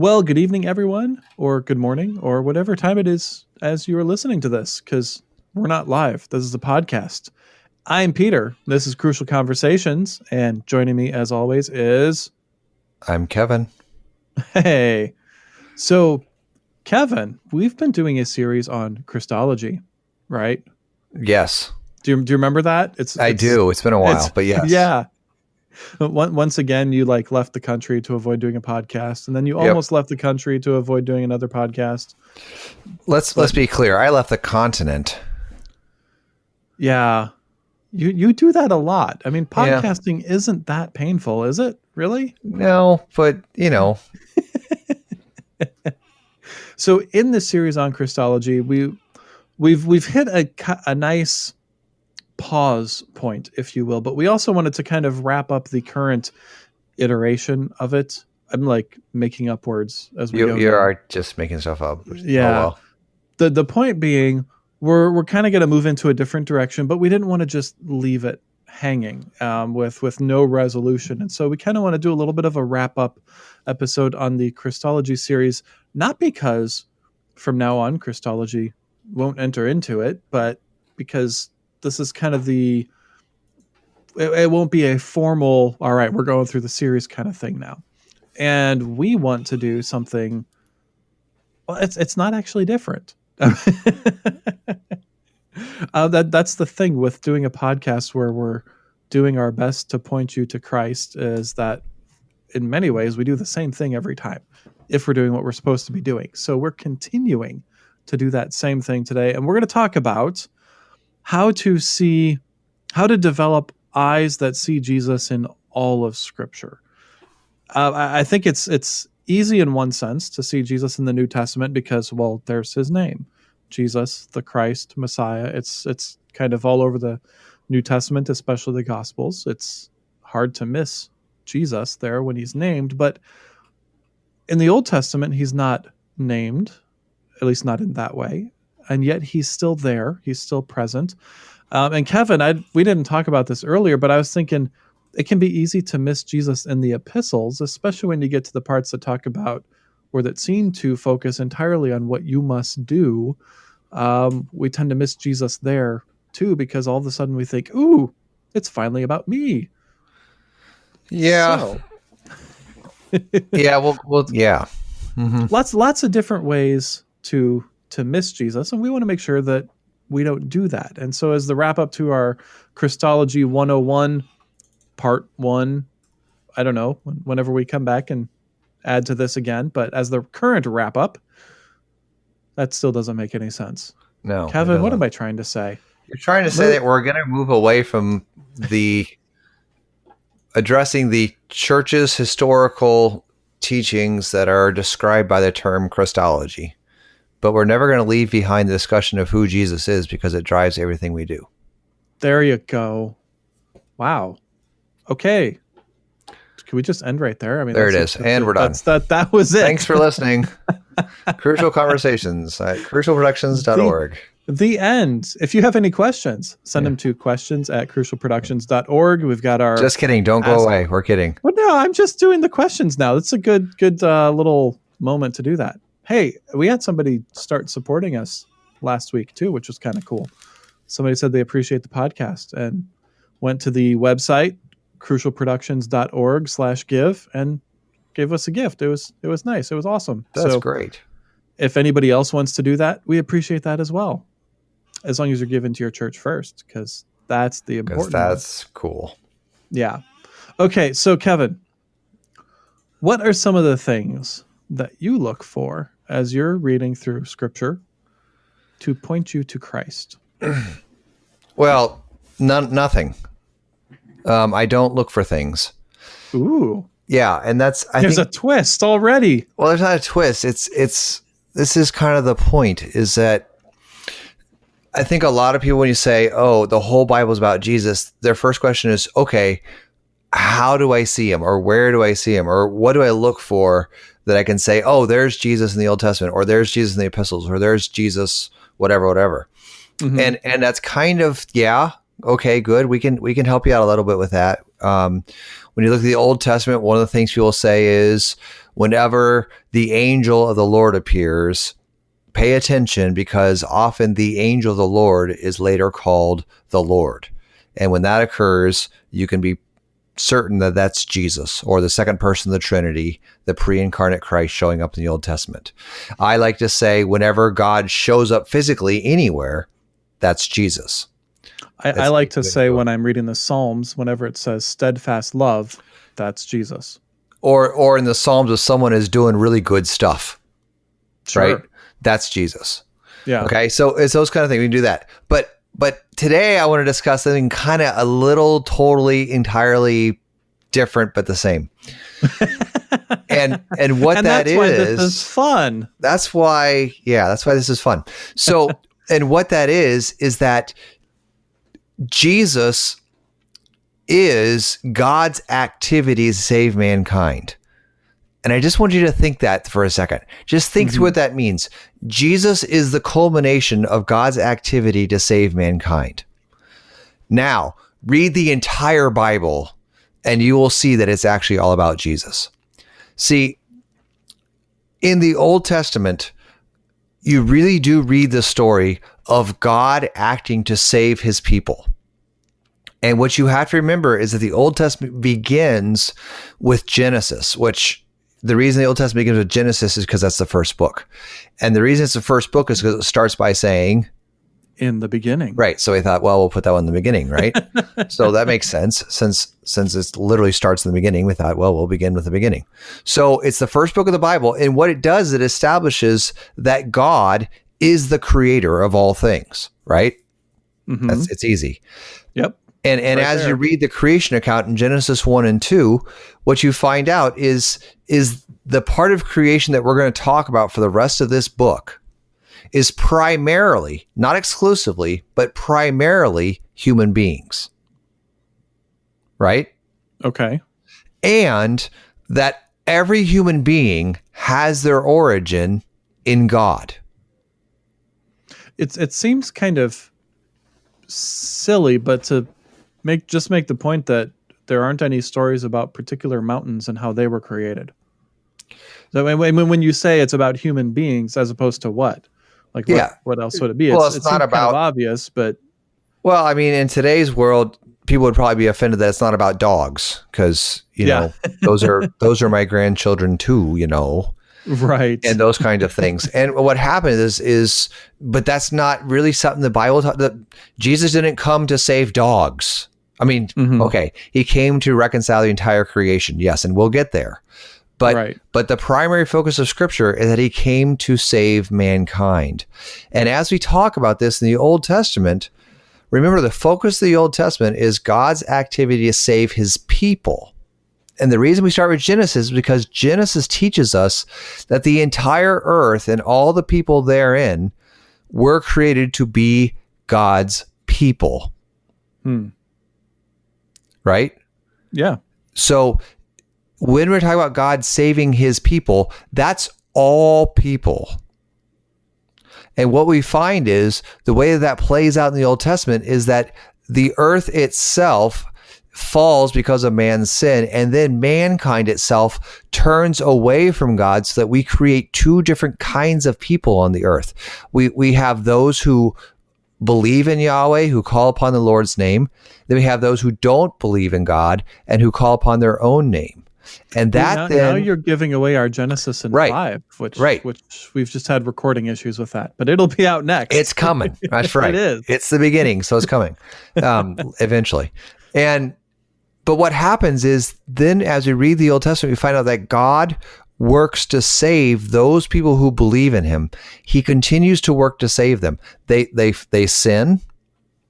Well, good evening, everyone, or good morning, or whatever time it is as you are listening to this, because we're not live. This is a podcast. I'm Peter. This is Crucial Conversations, and joining me, as always, is. I'm Kevin. Hey. So, Kevin, we've been doing a series on Christology, right? Yes. Do you, do you remember that? It's, I it's, do. It's been a while, but yes. Yeah. Once again, you like left the country to avoid doing a podcast, and then you Yep. almost left the country to avoid doing another podcast. Let's let's be clear. I left the continent. Yeah. You you do that a lot. I mean, Yeah. podcasting isn't that painful, is it? Really? No, but you know, So in this series on Christology, we we've we've hit a a nice pause point, if you will, but we also wanted to kind of wrap up the current iteration of it. I'm like making up words as we you go. you now. are just making stuff up. Yeah. Oh, well. the the point being we're we're kind of going to move into a different direction but we didn't want to just leave it hanging um, with with no resolution and so we kind of want to do a little bit of a wrap up episode on the christology series not because from now on christology won't enter into it but because this is kind of the it, it won't be a formal all right we're going through the series kind of thing now. And we want to do something well it's it's not actually different. Uh, that that's the thing with doing a podcast where we're doing our best to point you to Christ is that in many ways we do the same thing every time if we're doing what we're supposed to be doing. So we're continuing to do that same thing today. And we're going to talk about how to see how to develop eyes that see Jesus in all of scripture. Uh, I, I think it's it's easy in one sense to see Jesus in the New Testament because well there's his name Jesus, the Christ, Messiah. It's it's kind of all over the New Testament, especially the Gospels. It's hard to miss Jesus there when he's named, but in the Old Testament, he's not named, at least not in that way, and yet he's still there. He's still present. Um, and Kevin, I we didn't talk about this earlier, but I was thinking it can be easy to miss Jesus in the epistles, especially when you get to the parts that talk about or that seem to focus entirely on what you must do um, we tend to miss Jesus there too because all of a sudden we think, "Ooh, it's finally about me." Yeah. So, yeah. Well. Well. Yeah. hmm lots lots of different ways to to miss Jesus, and we want to make sure that we don't do that. And so, as the wrap up to our Christology 101, part one, I don't know whenever we come back and add to this again, but as the current wrap up, that still doesn't make any sense. No. Kevin, what am I trying to say? You're trying to say that we're going to move away from the addressing the church's historical teachings that are described by the term Christology, but we're never going to leave behind the discussion of who Jesus is because it drives everything we do. There you go. Wow. Okay. Can we just end right there? I mean, There it is, that's is, and we're done. That's that. That was it. Thanks for listening. Crucial Conversations at crucialproductions.org. the end. If you have any questions, send them to questions at crucialproductions.org. We've got our. Just kidding. Don't go away. We're kidding. well, no, I'm just doing the questions now. It's a good, good uh, little moment to do that. Hey, we had somebody start supporting us last week too, which was kind of cool. Somebody said they appreciate the podcast and went to the website crucialproductions.org slash give and gave us a gift. It was it was nice. It was awesome. That's so great. if anybody else wants to do that, we appreciate that as well. As long as you're given to your church first, because that's the important. one. that's cool. Yeah. Okay, so Kevin, what are some of the things that you look for as you're reading through scripture to point you to Christ? Well, none, nothing. Um, I don't look for things. Ooh, Yeah, and that's I there's think a twist already. well, there's not a twist. It's it's this is kind of the point is that I think a lot of people when you say, "Oh, the whole Bible is about Jesus," their first question is, "Okay, how do I see him or where do I see him or what do I look for that I can say, "Oh, there's Jesus in the Old Testament or there's Jesus in the epistles or there's Jesus whatever whatever." Mhm. and and that's kind of yeah okay good we can we can help you out a little bit with that um, when you look at the old testament one of the things people say is whenever the angel of the Lord appears, pay attention because often the angel of the Lord is later called the Lord. And when that occurs, you can be certain that that's Jesus or the second person of the Trinity, the pre incarnate Christ showing up in the Old Testament. I like to say, whenever God shows up physically anywhere, that's Jesus. I, I like to say when I'm reading the Psalms, whenever it says steadfast love, that's Jesus. Or, or in the Psalms, if someone is doing really good stuff, Sure. right? That's Jesus. Yeah. Okay, so it's those kind of things. We can do that, but but today I want to discuss something kind of a little, totally, entirely different, but the same. and and what and that that's why is, this is fun. that's why, yeah, that's why this is fun. So, and what that is is that Jesus is God's activity to save mankind. And I just want you to think that for a second. Just think through what that means. Jesus is the culmination of God's activity to save mankind. Now, read the entire Bible and you will see that it's actually all about Jesus. See, in the Old Testament, you really do read the story of God acting to save his people. And what you have to remember is that the Old Testament begins with Genesis, which the reason the Old Testament begins with Genesis is because that's the first book. And the reason it's the first book is because it starts by saying, In the beginning. right. So we thought, well, we'll put that one in the beginning, right? so that makes sense since since it literally starts in the beginning. We thought, well, we'll begin with the beginning. So it's the first book of the Bible, and what it does, it establishes that God is the creator of all things, right? Mhm. That's it's easy. Yep. And and Right as there. you read the creation account in Genesis 1 and 2, what you find out is is the part of creation that we're going to talk about for the rest of this book is primarily, not exclusively, but primarily human beings. Right? Okay. And that every human being has their origin in God. It's it seems kind of silly, but to make just make the point that there aren't any stories about particular mountains and how they were created. So when when, you say it's about human beings as opposed to what, like what, Yeah. what else would it be? Well, it's it not seems kind about- of obvious, but Well, I mean, in today's world, people would probably be offended that it's not about dogs because you Yeah. know those are those are my grandchildren too, you know, right. and those kind of things. And what happened is is, but that's not really something the Bible taught. That Jesus didn't come to save dogs. I mean, Mhm. okay, he came to reconcile the entire creation. Yes, and we'll get there. But Right. but the primary focus of scripture is that he came to save mankind. And as we talk about this in the Old Testament, remember the focus of the Old Testament is God's activity to save his people. And the reason we start with Genesis is because Genesis teaches us that the entire earth and all the people therein were created to be God's people, Hmm. Right? Yeah. So when we're talking about God saving his people, that's all people. And what we find is the way that, that plays out in the Old Testament is that the earth itself falls because of man's sin, and then mankind itself turns away from God so that we create two different kinds of people on the earth. We, we have those who believe in Yahweh, who call upon the Lord's name. Then we have those who don't believe in God and who call upon their own name. And that now, then now you're giving away our Genesis in Right. five, which Right. which we've just had recording issues with that, but it'll be out next. It's coming. That's right. It is. It's the beginning, so it's coming um, eventually. And but what happens is then, as we read the Old Testament, we find out that God works to save those people who believe in Him. He continues to work to save them. They they they sin,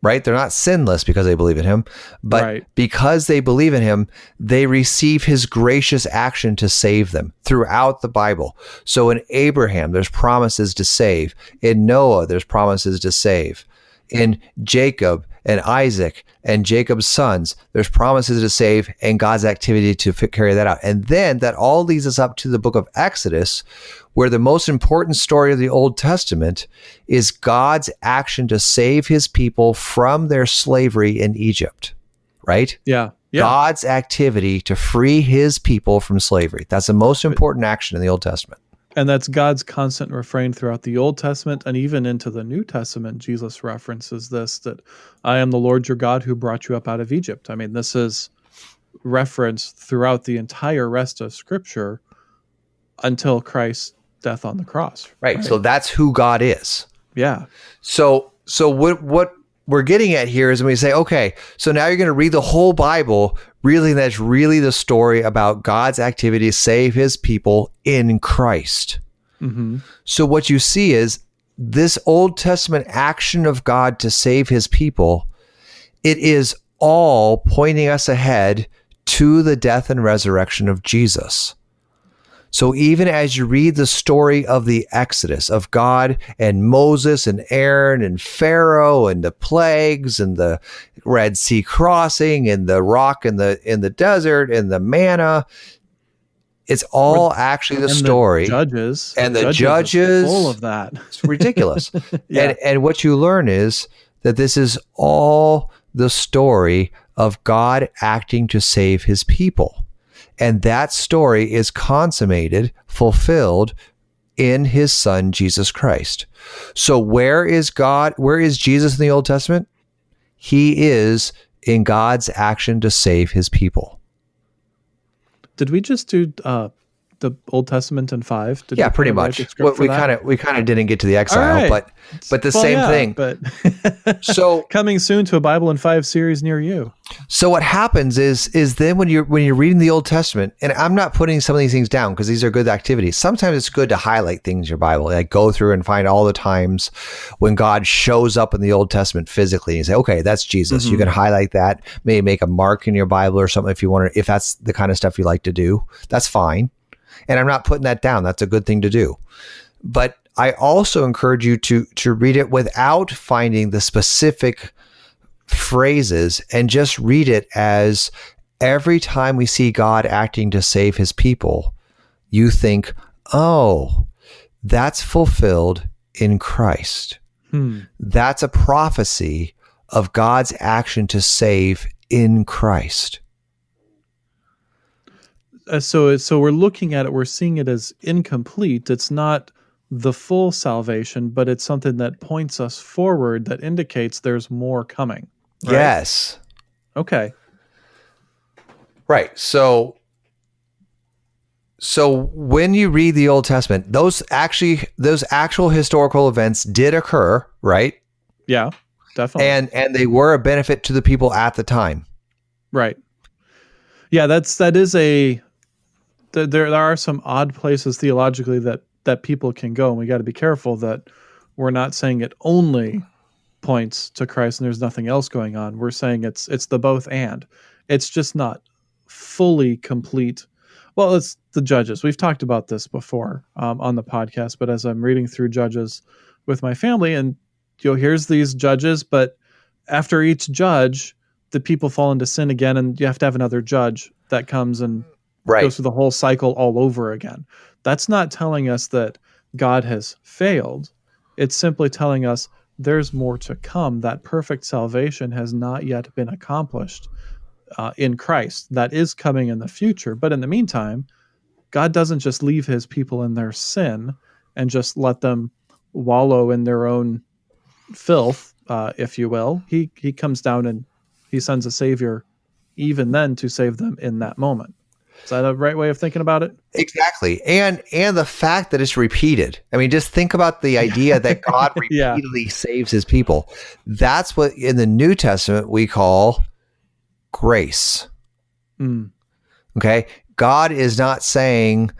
right? They're not sinless because they believe in Him, but Right. because they believe in Him, they receive His gracious action to save them throughout the Bible. So in Abraham, there's promises to save. In Noah, there's promises to save. In Jacob and Isaac and Jacob's sons, there's promises to save and God's activity to carry that out. And then that all leads us up to the book of Exodus, where the most important story of the Old Testament is God's action to save his people from their slavery in Egypt, right? yeah. Yeah. God's activity to free his people from slavery. That's the most important action in the Old Testament. And that's God's constant refrain throughout the Old Testament and even into the New Testament. Jesus references this that I am the Lord your God who brought you up out of Egypt. I mean, this is referenced throughout the entire rest of Scripture until Christ's death on the cross. Right. So that's who God is. Yeah. So so what what we're getting at here is when we say, okay, so now you're going to read the whole Bible. Really, that's really the story about God's activity to save his people in Christ. hmm So what you see is this Old Testament action of God to save his people, it is all pointing us ahead to the death and resurrection of Jesus. So even as you read the story of the Exodus of God and Moses and Aaron and Pharaoh and the plagues and the Red Sea crossing and the rock in the in the desert and the manna, it's all actually the And story. judges and the judges- full of that. It's ridiculous. Yeah. And and what you learn is that this is all the story of God acting to save his people. And that story is consummated, fulfilled in his son Jesus Christ. So where is God? Where is Jesus in the Old Testament? He is in God's action to save his people. Did we just do uh, the Old Testament in five? Did yeah, pretty much. the script Well, for we kind of we kind of didn't get to the exile, right. but but the Well, same yeah, thing. But So coming soon to a Bible in five series near you. So what happens is is then when you're when you're reading the Old Testament, and I'm not putting some of these things down because these are good activities. Sometimes it's good to highlight things in your Bible, like go through and find all the times when God shows up in the Old Testament physically. And you say, okay, that's Jesus. You Mhm. can highlight that, maybe make a mark in your Bible or something if you want to. If that's the kind of stuff you like to do, that's fine. And I'm not putting that down. That's a good thing to do. But I also encourage you to to read it without finding the specific phrases and just read it as every time we see God acting to save his people, you think, oh, that's fulfilled in Christ. Hmm. That's a prophecy of God's action to save in Christ. Uh, so so we're looking at it. We're seeing it as incomplete. It's not the full salvation, but it's something that points us forward. That indicates there's more coming. right? Yes. Okay. Right. So so when you read the Old Testament, those actually those actual historical events did occur, right? Yeah. Definitely. And and they were a benefit to the people at the time. Right. Yeah, that's that is a there there are some odd places theologically that that people can go and we got to be careful that we're not saying it only points to Christ and there's nothing else going on. We're saying it's it's the both and. It's just not fully complete. Well, it's the judges. We've talked about this before um, on the podcast, but as I'm reading through judges with my family and you know here's these judges, but after each judge the people fall into sin again and you have to have another judge that comes and Right. goes through the whole cycle all over again. That's not telling us that God has failed. It's simply telling us there's more to come. That perfect salvation has not yet been accomplished uh, in Christ. That is coming in the future. But in the meantime, God doesn't just leave his people in their sin and just let them wallow in their own filth, uh, if you will. He, he comes down and he sends a savior even then to save them in that moment. Is that a right way of thinking about it? Exactly. And and the fact that it's repeated. I mean, just think about the idea that God Yeah. repeatedly saves his people. That's what in the New Testament we call grace. Mm, Okay? God is not saying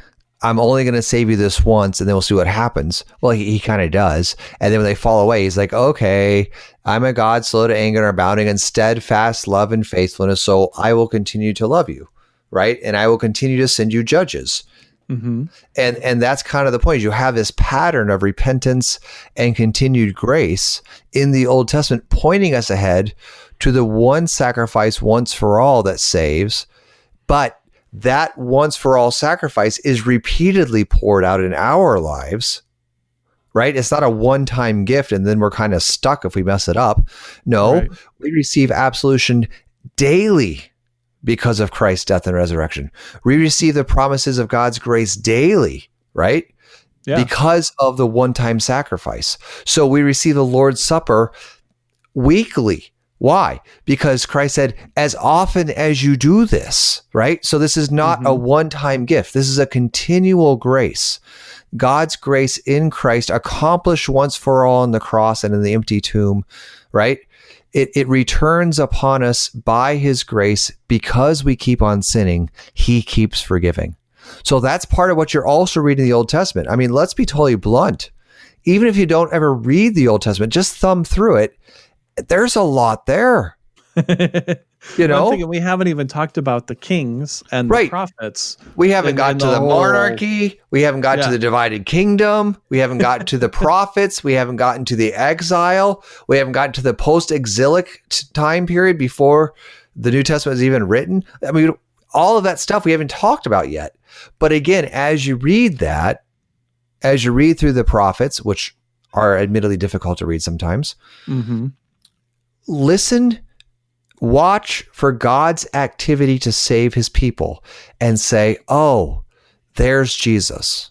I'm only going to save you this once and then we'll see what happens. Well, he, he kind of does. And then when they fall away, he's like, okay, I'm a God slow to anger and abounding in steadfast love and faithfulness. So I will continue to love you. Right. And I will continue to send you judges. hmm and and that's kind of the point you have this pattern of repentance and continued grace in the old testament pointing us ahead to the one sacrifice once for all that saves but that once for all sacrifice is repeatedly poured out in our lives right it's not a one time gift and then we're kind of stuck if we mess it up no Right. we receive absolution daily because of Christ's death and resurrection. We receive the promises of God's grace daily, right? Yeah. Because of the one time sacrifice. So we receive the Lord's Supper weekly. Why? Because Christ said, as often as you do this, right? So this is not a Mhm. one time gift. This is a continual grace. God's grace in Christ accomplished once for all on the cross and in the empty tomb, right? It, it returns upon us by his grace because we keep on sinning. He keeps forgiving. So that's part of what you're also reading in the Old Testament. I mean, let's be totally blunt. Even if you don't ever read the Old Testament, just thumb through it. There's a lot there. You know, thinking we haven't even talked about the kings and Right. the prophets. we haven't gotten in to the the, whole- monarchy. We haven't got Yeah. to the divided kingdom. We haven't gotten to the prophets. We haven't gotten to the exile. We haven't gotten to the post exilic t- time period before the New Testament was even written. I mean, all of that stuff we haven't talked about yet. But again, as you read that, as you read through the prophets, which are admittedly difficult to read sometimes, hmm listen, watch for God's activity to save his people and say, oh, there's Jesus.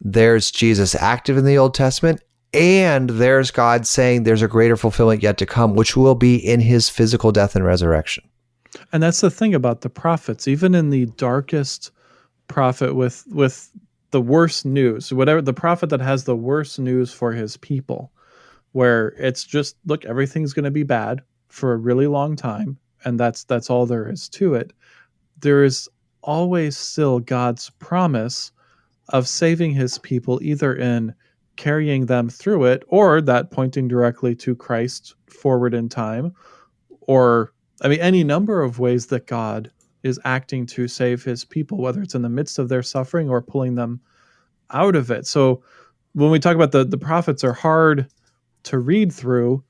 There's Jesus active in the Old Testament. And there's God saying there's a greater fulfillment yet to come, which will be in his physical death and resurrection. And that's the thing about the prophets. Even in the darkest prophet with with the worst news, whatever the prophet that has the worst news for his people, where it's just look, everything's going to be bad for a really long time, and that's that's all there is to it. There is always still God's promise of saving his people, either in carrying them through it, or that pointing directly to Christ forward in time, or I mean, any number of ways that God is acting to save his people, whether it's in the midst of their suffering or pulling them out of it. So when we talk about the, the prophets are hard to read through,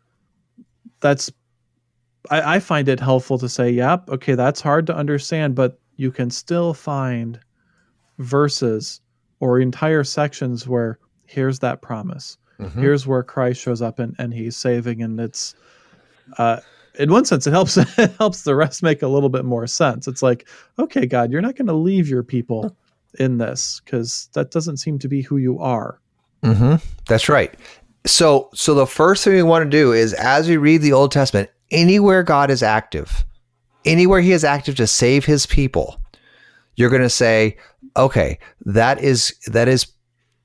that's I, I find it helpful to say, yep, okay, that's hard to understand, but you can still find verses or entire sections where here's that promise. Here's where Christ shows up and, and he's saving and it's uh in one sense it helps it helps the rest make a little bit more sense. It's like, okay, God, you're not going to leave your people in this because that doesn't seem to be who you are. hmm That's right. So, so the first thing we want to do is, as we read the Old Testament, anywhere God is active, anywhere He is active to save His people, you're going to say, okay, that is that is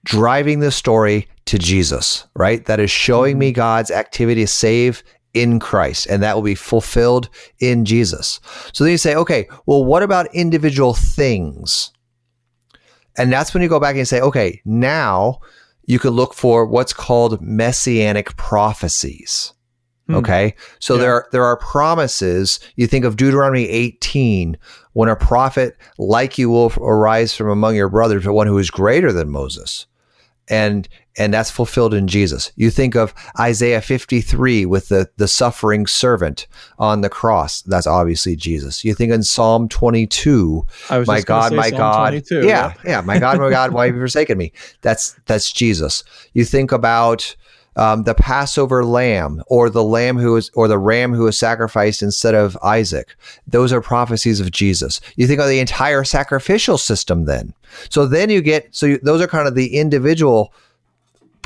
driving the story to Jesus, right? That is showing me mm-hmm. God's activity to save in Christ, and that will be fulfilled in Jesus. So then you say, okay, well, what about individual things? And that's when you go back and say, okay, now you can look for what's called messianic prophecies. Hmm. Okay. So Yeah. there are, there are promises. You think of Deuteronomy 18, when a prophet like you will arise from among your brothers, but one who is greater than Moses. And and that's fulfilled in Jesus. You think of Isaiah 53 with the, the suffering servant on the cross. That's obviously Jesus. You think in Psalm 22, I was my God, my Psalm God. 22, Yeah, yep. yeah, my God, my God, why have you forsaken me? That's that's Jesus. You think about um, the Passover lamb, or the lamb who is, or the ram who is sacrificed instead of Isaac. Those are prophecies of Jesus. You think of the entire sacrificial system. Then, so then you get so you, those are kind of the individual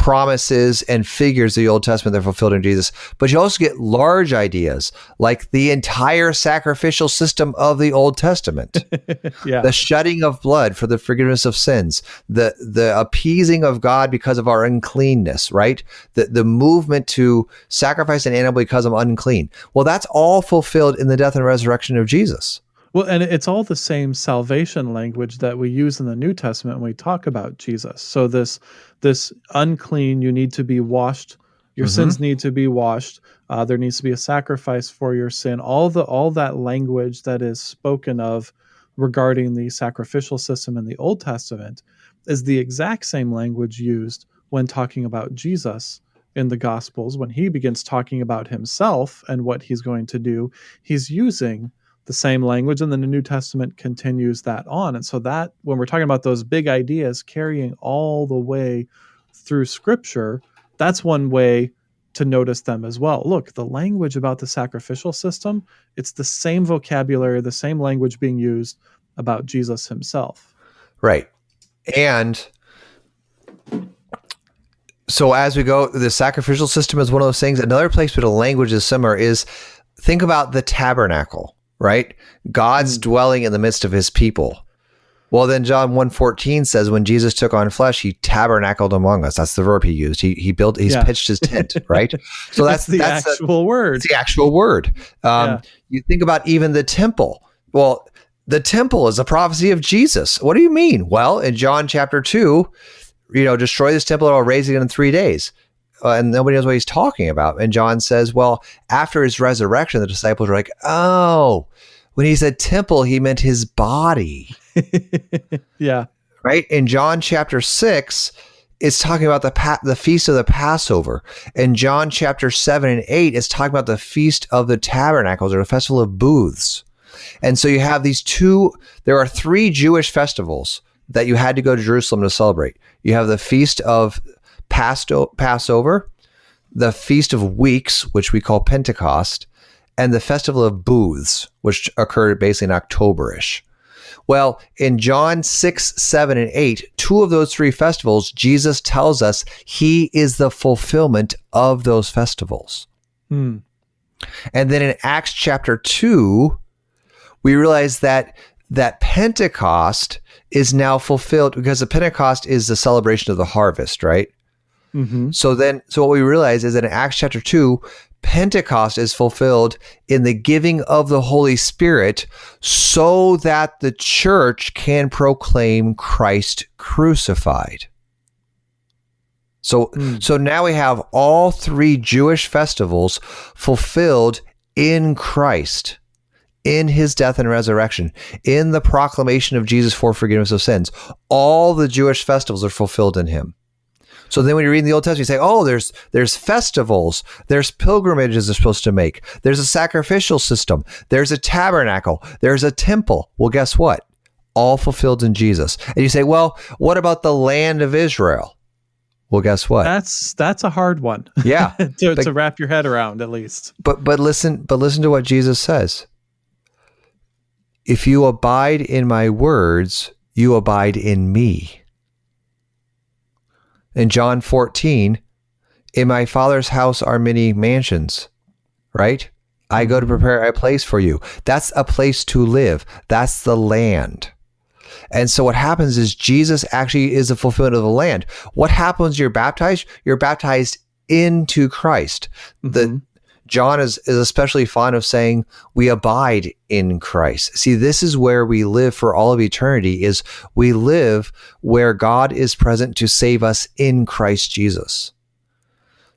promises and figures of the Old Testament that are fulfilled in Jesus. But you also get large ideas like the entire sacrificial system of the Old Testament Yeah. the shedding of blood for the forgiveness of sins, the the appeasing of God because of our uncleanness, right? The the movement to sacrifice an animal because I'm unclean. Well, that's all fulfilled in the death and resurrection of Jesus. Well, and it's all the same salvation language that we use in the New Testament when we talk about Jesus. So this this unclean, you need to be washed. Your Mhm. sins need to be washed. Uh, there needs to be a sacrifice for your sin. All the all that language that is spoken of regarding the sacrificial system in the Old Testament is the exact same language used when talking about Jesus in the Gospels. When he begins talking about himself and what he's going to do, he's using the same language and then the new testament continues that on and so that when we're talking about those big ideas carrying all the way through scripture that's one way to notice them as well. Look, the language about the sacrificial system, it's the same vocabulary, the same language being used about Jesus himself. Right. And so as we go, the sacrificial system is one of those things. Another place where the language is similar is think about the tabernacle, right? God's mm. dwelling in the midst of his people. Well, then John 1.14 says when Jesus took on flesh, he tabernacled among us. That's the verb he used. He he built he's yeah. pitched his tent, right? So that's the that's actual a, word. the actual word. Um, yeah. you think about even the temple. Well, the temple is a prophecy of Jesus. What do you mean? Well, in John chapter 2, you know, destroy this temple and I'll raise it in three days. Uh, and nobody knows what he's talking about. And John says, well, after his resurrection, the disciples are like, oh, when he said temple, he meant his body. yeah. Right. In John chapter six, it's talking about the pa- the feast of the Passover. In John chapter seven and eight, it's talking about the feast of the tabernacles or the festival of booths. And so you have these two. There are three Jewish festivals that you had to go to Jerusalem to celebrate. You have the feast of Passover, the feast of weeks, which we call Pentecost, and the festival of booths, which occurred basically in Octoberish. Well, in John 6, 7, and 8, two of those three festivals, Jesus tells us he is the fulfillment of those festivals. Hmm. And then in Acts chapter 2, we realize that that Pentecost is now fulfilled because the Pentecost is the celebration of the harvest, right? Mm-hmm. So then, so what we realize is that in Acts chapter 2, Pentecost is fulfilled in the giving of the Holy Spirit so that the church can proclaim Christ crucified. So, mm. so now we have all three Jewish festivals fulfilled in Christ, in his death and resurrection, in the proclamation of Jesus for forgiveness of sins. All the Jewish festivals are fulfilled in him. So then when you read in the Old Testament, you say, oh, there's there's festivals, there's pilgrimages they're supposed to make, there's a sacrificial system, there's a tabernacle, there's a temple. Well, guess what? All fulfilled in Jesus. And you say, well, what about the land of Israel? Well, guess what? That's that's a hard one. Yeah, to, but, to wrap your head around at least. But but listen, but listen to what Jesus says. If you abide in my words, you abide in me in John 14, in my father's house are many mansions, right? I go to prepare a place for you. That's a place to live. That's the land. And so what happens is Jesus actually is the fulfillment of the land. What happens you're baptized? You're baptized into Christ. Mm-hmm. The John is, is especially fond of saying we abide in Christ. See, this is where we live for all of eternity is we live where God is present to save us in Christ Jesus.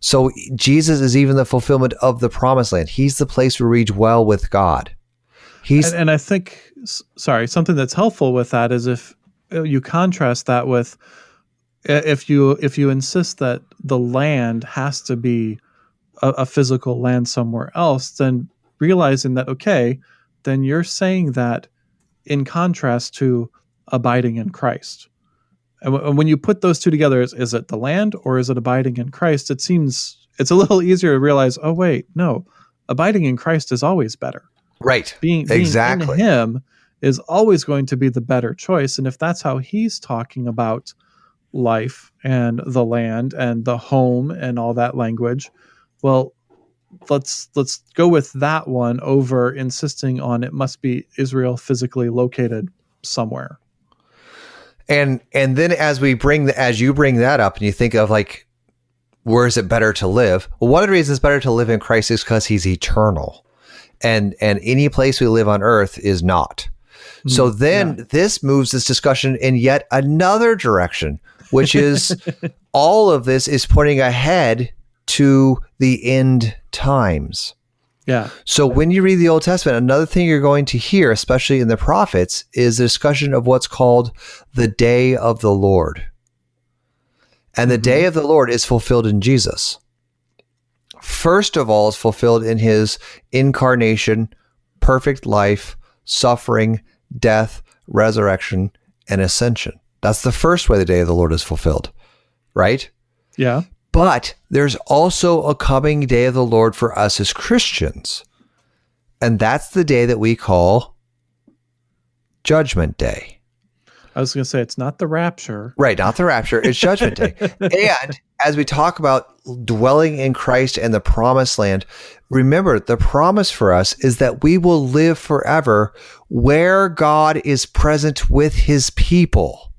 So Jesus is even the fulfillment of the promised land. He's the place where we dwell with God. He's and, and I think sorry, something that's helpful with that is if uh, you contrast that with if you if you insist that the land has to be a, a physical land somewhere else, then realizing that, okay, then you're saying that in contrast to abiding in Christ. And, when you put those two together, is, is it the land or is it abiding in Christ? It seems it's a little easier to realize, oh, wait, no, abiding in Christ is always better. Right. Being, being exactly. in Him is always going to be the better choice. And if that's how He's talking about life and the land and the home and all that language, well, let's let's go with that one over insisting on it must be Israel physically located somewhere. And and then as we bring the, as you bring that up and you think of like where is it better to live? Well, one of the reasons it's better to live in Christ is because he's eternal. And and any place we live on earth is not. So hmm, then yeah. this moves this discussion in yet another direction, which is all of this is pointing ahead to the end times. Yeah. So when you read the Old Testament, another thing you're going to hear, especially in the prophets, is a discussion of what's called the day of the Lord. And the mm-hmm. day of the Lord is fulfilled in Jesus. First of all, is fulfilled in his incarnation, perfect life, suffering, death, resurrection, and ascension. That's the first way the day of the Lord is fulfilled, right? Yeah. But there's also a coming day of the Lord for us as Christians. And that's the day that we call Judgment Day. I was going to say it's not the rapture. Right, not the rapture, it's Judgment Day. And as we talk about dwelling in Christ and the promised land, remember the promise for us is that we will live forever where God is present with his people.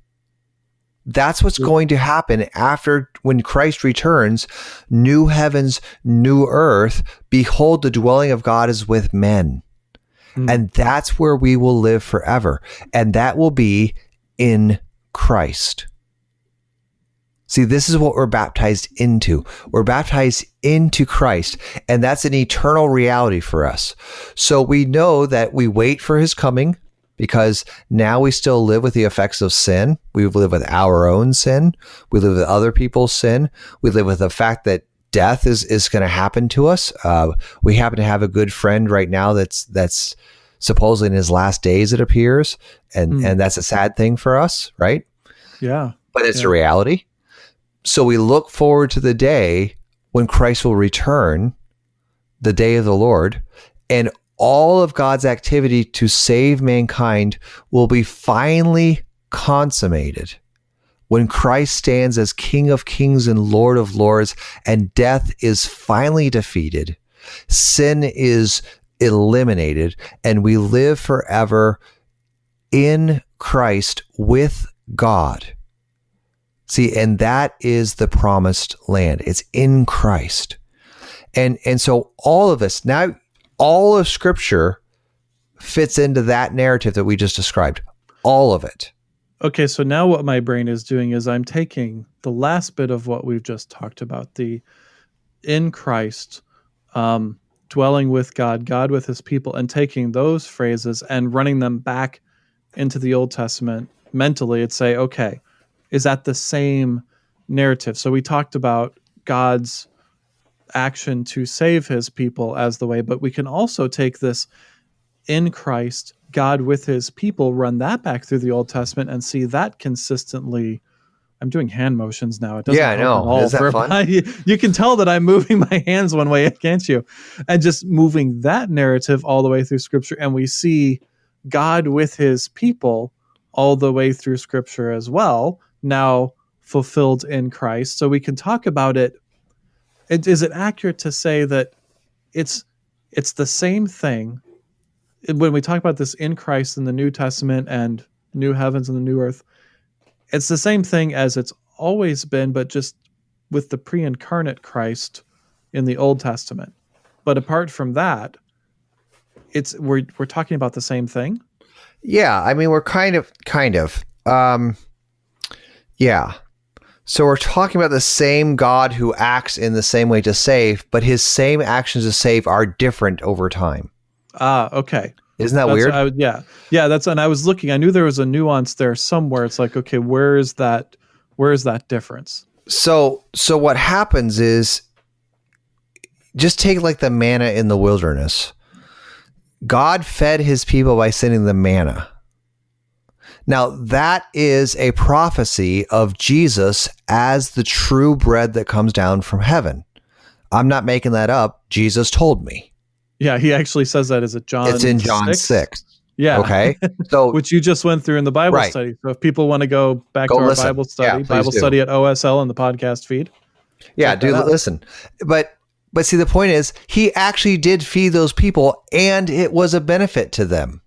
That's what's going to happen after when Christ returns, new heavens, new earth. Behold, the dwelling of God is with men. Hmm. And that's where we will live forever. And that will be in Christ. See, this is what we're baptized into. We're baptized into Christ, and that's an eternal reality for us. So we know that we wait for his coming because now we still live with the effects of sin. We live with our own sin. We live with other people's sin. We live with the fact that death is, is going to happen to us. Uh, we happen to have a good friend right now that's, that's supposedly in his last days, it appears. And, Hmm. and that's a sad thing for us, right? Yeah. but it's Yeah. a reality. So we look forward to the day when Christ will return, the day of the Lord, and all of God's activity to save mankind will be finally consummated when Christ stands as King of Kings and Lord of Lords, and death is finally defeated, sin is eliminated, and we live forever in Christ with God. See, and that is the promised land. It's in Christ. And and so all of us now all of scripture fits into that narrative that we just described. All of it. Okay, so now what my brain is doing is I'm taking the last bit of what we've just talked about the in Christ, um, dwelling with God, God with his people, and taking those phrases and running them back into the Old Testament mentally and say, okay, is that the same narrative? So we talked about God's action to save his people as the way, but we can also take this in Christ, God with his people, run that back through the Old Testament and see that consistently. I'm doing hand motions now. It doesn't Yeah, I know. at all Is that fun? you, you can tell that I'm moving my hands one way, can't you? And just moving that narrative all the way through Scripture, and we see God with His people all the way through Scripture as well. Now fulfilled in Christ, so we can talk about it. It is it accurate to say that it's it's the same thing when we talk about this in Christ in the New Testament and new heavens and the new earth, it's the same thing as it's always been, but just with the pre incarnate Christ in the Old Testament. But apart from that, it's we're we're talking about the same thing. Yeah, I mean we're kind of kind of. Um yeah. So we're talking about the same God who acts in the same way to save, but his same actions to save are different over time. Ah, okay. Isn't that That's- weird? I yeah, yeah. That's and I was looking. I knew there was a nuance there somewhere. It's like, okay, where is that? Where is that difference? so so what happens is just take like the manna in the wilderness god fed his people by sending the manna now that is a prophecy of jesus as the true bread that comes down from heaven i'm not making that up jesus told me Yeah, he actually says that. Is it John? it's in john 6, Yeah. okay so Which you just went through in the Bible Right. study. So if people want to go back Go to our listen. Bible study, please Bible do. study at OSL in the podcast feed. Yeah, do out. listen. But but see the point is he actually did feed those people and it was a benefit to them.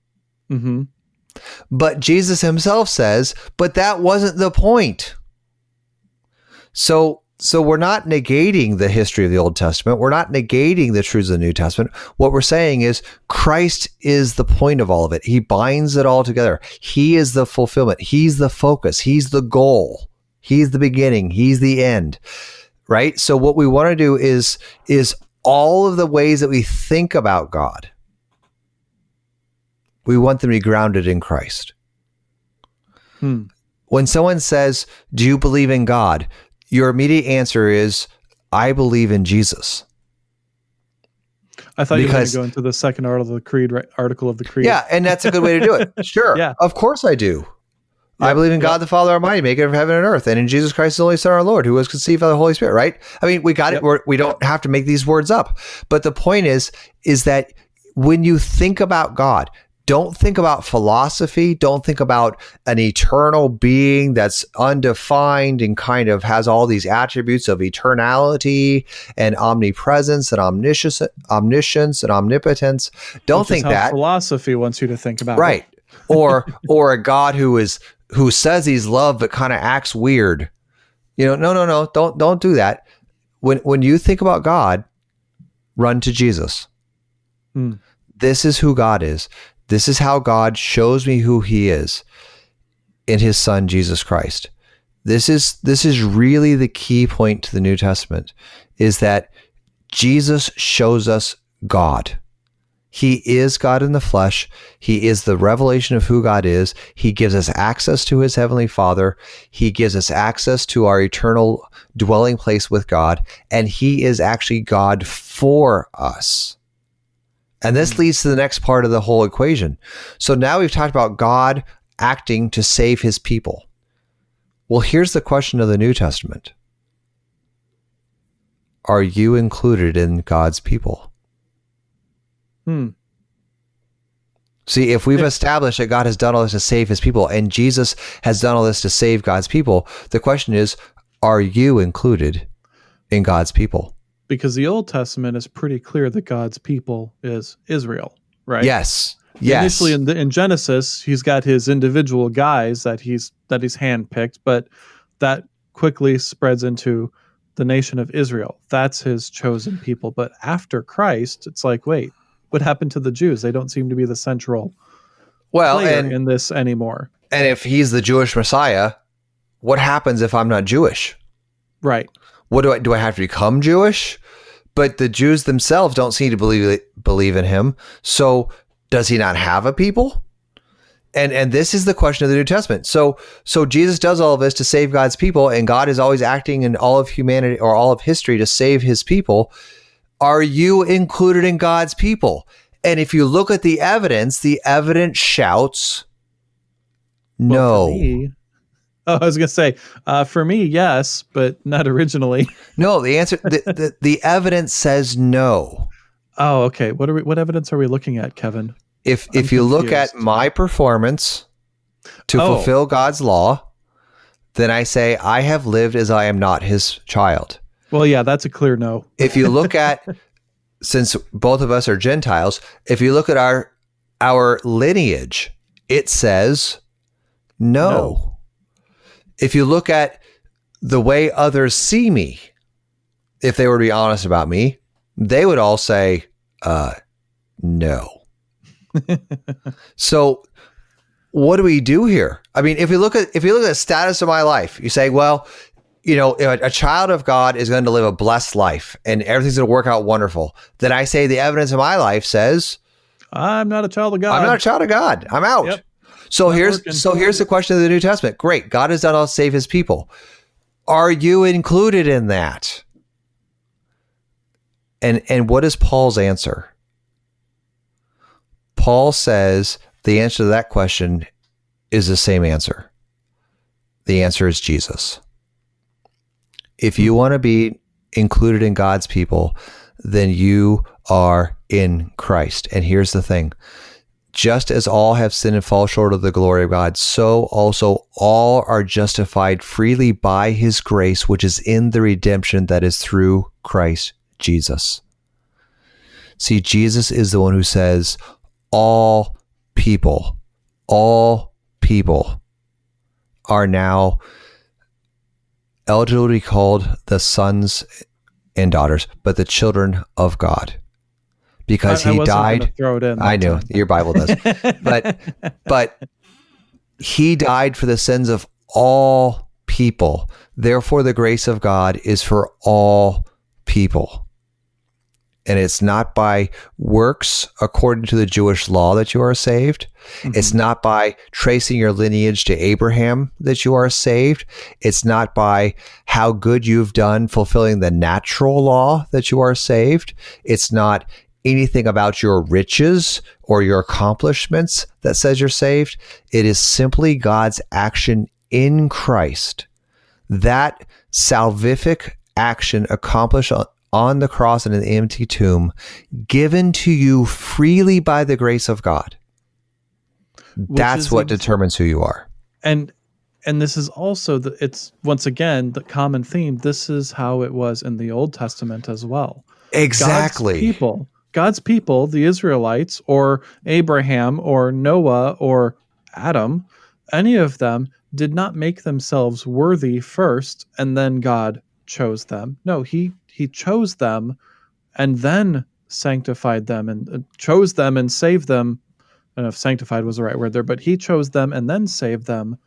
hmm But Jesus himself says, but that wasn't the point. So so we're not negating the history of the Old Testament. We're not negating the truths of the New Testament. What we're saying is Christ is the point of all of it. He binds it all together. He is the fulfillment. He's the focus. He's the goal. He's the beginning. He's the end. Right? So what we want to do is is all of the ways that we think about God. We want them to be grounded in Christ Hmm. when someone says, Do you believe in God? Your immediate answer is, I believe in Jesus. I thought you were going to go into the second article of the creed. Right, article of the creed. Yeah, and that's a good way to do it. Sure. Yeah. Of course I do. I believe in yep. God the Father Almighty, maker of heaven and earth, and in Jesus Christ, the only Son, our Lord, who was conceived by the Holy Spirit. Right? I mean, we got Yep. it. We're, we don't have to make these words up. But the point is, is that when you think about God, don't think about philosophy. Don't think about an eternal being that's undefined and kind of has all these attributes of eternality and omnipresence and omniscience, omniscience and omnipotence. Don't Which think that philosophy wants you to think about. it. right or or a god who is who says he's love but kind of acts weird you know no no no don't don't do that when when you think about god run to jesus Hmm. this is who god is this is how god shows me who he is in his son jesus christ this is this is really the key point to the new testament is that jesus shows us god he is God in the flesh. He is the revelation of who God is. He gives us access to his heavenly Father. He gives us access to our eternal dwelling place with God. And he is actually God for us. And this leads to the next part of the whole equation. So now we've talked about God acting to save his people. Well, here's the question of the New Testament Are you included in God's people? Hmm. See, if we've established that God has done all this to save his people and Jesus has done all this to save God's people, the question is, are you included in God's people? Because the Old Testament is pretty clear that God's people is Israel, right? Yes. Yes. Initially in, the, in Genesis, he's got his individual guys that he's that he's handpicked, but that quickly spreads into the nation of Israel. That's his chosen people. But after Christ, it's like, wait, what happened to the Jews? They don't seem to be the central well, player and, in this anymore. and if he's the Jewish Messiah, what happens if I'm not Jewish? Right. What do I do? I have to become Jewish? But the Jews themselves don't seem to believe believe in him. So does he not have a people? And and this is the question of the New Testament. So so Jesus does all of this to save God's people, and God is always acting in all of humanity or all of history to save His people. Are you included in God's people? And if you look at the evidence, the evidence shouts, Well, no. me- oh, I was gonna say, uh, for me, yes, but not originally. No, the answer the, the, the evidence says no. Oh, okay. What are we? What evidence are we looking at, Kevin? If I'm if you look at my performance to Oh. fulfill God's law, then I say I have lived as I am not his child. Well, yeah, that's a clear no. If you look at since both of us are Gentiles, if you look at our our lineage, it says no. No. If you look at the way others see me, if they were to be honest about me, they would all say, uh, no. so what do we do here? I mean, if you look at if you look at the status of my life, you say, well, you know, a, a child of God is going to live a blessed life and everything's going to work out wonderful. Then I say the evidence of my life says I'm not a child of God. I'm not a child of God. I'm out. Yep. So here's so here's the question of the New Testament. Great, God has done all to save His people. Are you included in that? And and what is Paul's answer? Paul says the answer to that question is the same answer. The answer is Jesus. If you want to be included in God's people, then you are in Christ. And here's the thing just as all have sinned and fall short of the glory of God, so also all are justified freely by his grace, which is in the redemption that is through Christ Jesus. See, Jesus is the one who says, all people, all people are now eligible to be called the sons and daughters, but the children of God. Because I- I he wasn't died. Throw it in. I know time. your Bible does, but but he died for the sins of all people. Therefore, the grace of God is for all people. And it's not by works according to the Jewish law that you are saved. Mm-hmm. It's not by tracing your lineage to Abraham that you are saved. It's not by how good you've done fulfilling the natural law that you are saved. It's not anything about your riches or your accomplishments that says you're saved. It is simply God's action in Christ. That salvific action accomplished on, the cross and in the empty tomb, given to you freely by the grace of God. That's what ex- determines who you are. And and this is also the it's once again the common theme. This is how it was in the Old Testament as well. Exactly. God's people, God's people, the Israelites, or Abraham, or Noah, or Adam, any of them did not make themselves worthy first, and then God chose them. No, he he chose them, and then sanctified them, and uh, chose them and saved them. I don't know if sanctified was the right word there, but he chose them and then saved them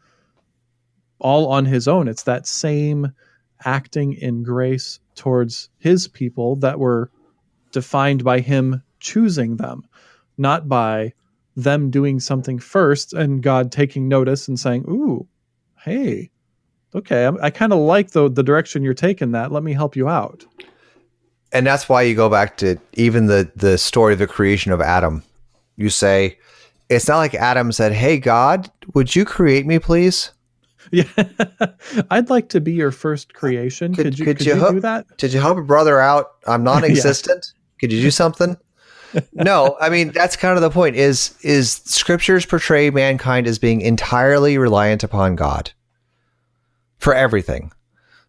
all on his own. It's that same acting in grace towards his people that were defined by him choosing them, not by them doing something first and God taking notice and saying, "Ooh, hey, okay, I, I kind of like the the direction you're taking. That let me help you out." And that's why you go back to even the the story of the creation of Adam. You say, it's not like Adam said, "Hey God, would you create me, please?" Yeah, I'd like to be your first creation. Could, could you, could, could you, you do that? Did you help a brother out? I'm non-existent. yeah. Could you do something? no, I mean that's kind of the point. Is is scriptures portray mankind as being entirely reliant upon God for everything,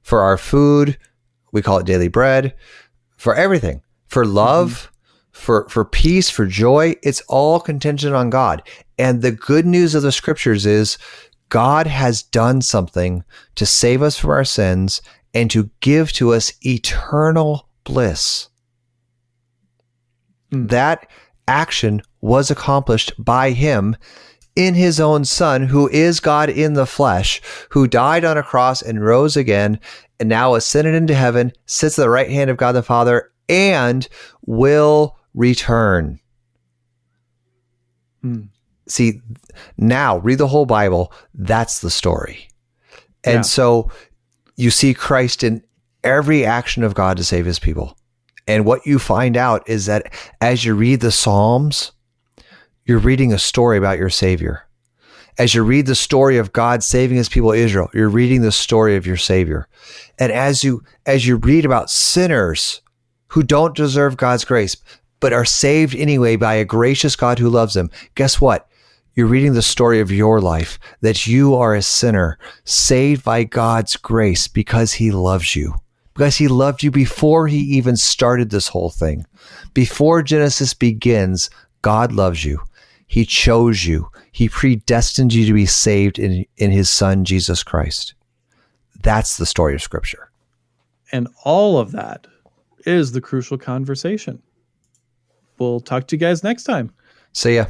for our food, we call it daily bread, for everything, for love. Mm-hmm. For, for peace, for joy, it's all contingent on God. And the good news of the scriptures is God has done something to save us from our sins and to give to us eternal bliss. Mm. That action was accomplished by him in his own son, who is God in the flesh, who died on a cross and rose again, and now ascended into heaven, sits at the right hand of God the Father, and will return. Mm. See, now read the whole Bible. That's the story. And yeah. so you see Christ in every action of God to save his people. And what you find out is that as you read the Psalms, you're reading a story about your Savior. As you read the story of God saving his people Israel, you're reading the story of your Savior. And as you as you read about sinners who don't deserve God's grace, but are saved anyway by a gracious God who loves them, guess what? You're reading the story of your life that you are a sinner saved by God's grace because he loves you. Because he loved you before he even started this whole thing. Before Genesis begins, God loves you. He chose you. He predestined you to be saved in, in his son, Jesus Christ. That's the story of Scripture. And all of that is the crucial conversation. We'll talk to you guys next time. See ya.